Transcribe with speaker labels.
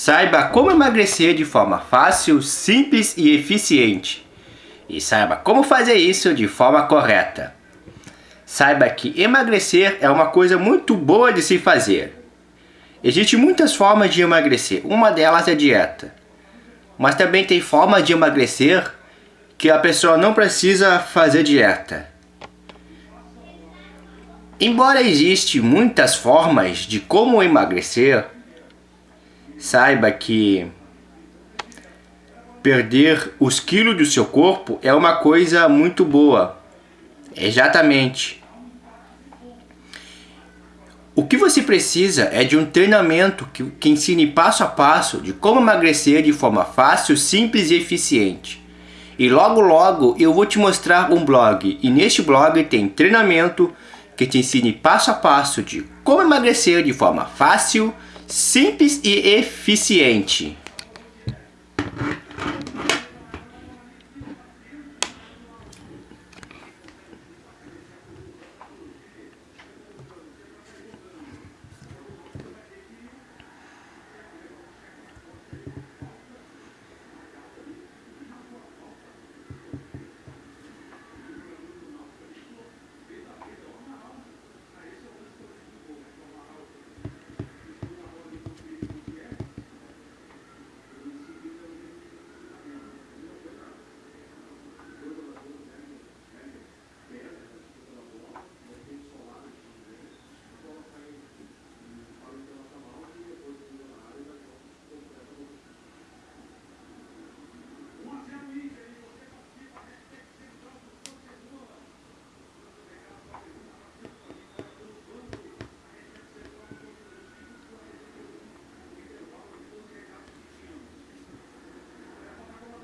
Speaker 1: Saiba como emagrecer de forma fácil, simples e eficiente. E saiba como fazer isso de forma correta. Saiba que emagrecer é uma coisa muito boa de se fazer. Existem muitas formas de emagrecer, uma delas é dieta. Mas também tem formas de emagrecer que a pessoa não precisa fazer dieta. Embora existem muitas formas de como emagrecer, saiba que perder os quilos do seu corpo é uma coisa muito boa. Exatamente. O que você precisa é de um treinamento que, que ensine passo a passo de como emagrecer de forma fácil, simples e eficiente. E logo logo eu vou te mostrar um blog e neste blog tem treinamento que te ensine passo a passo de como emagrecer de forma fácil, simples e eficiente.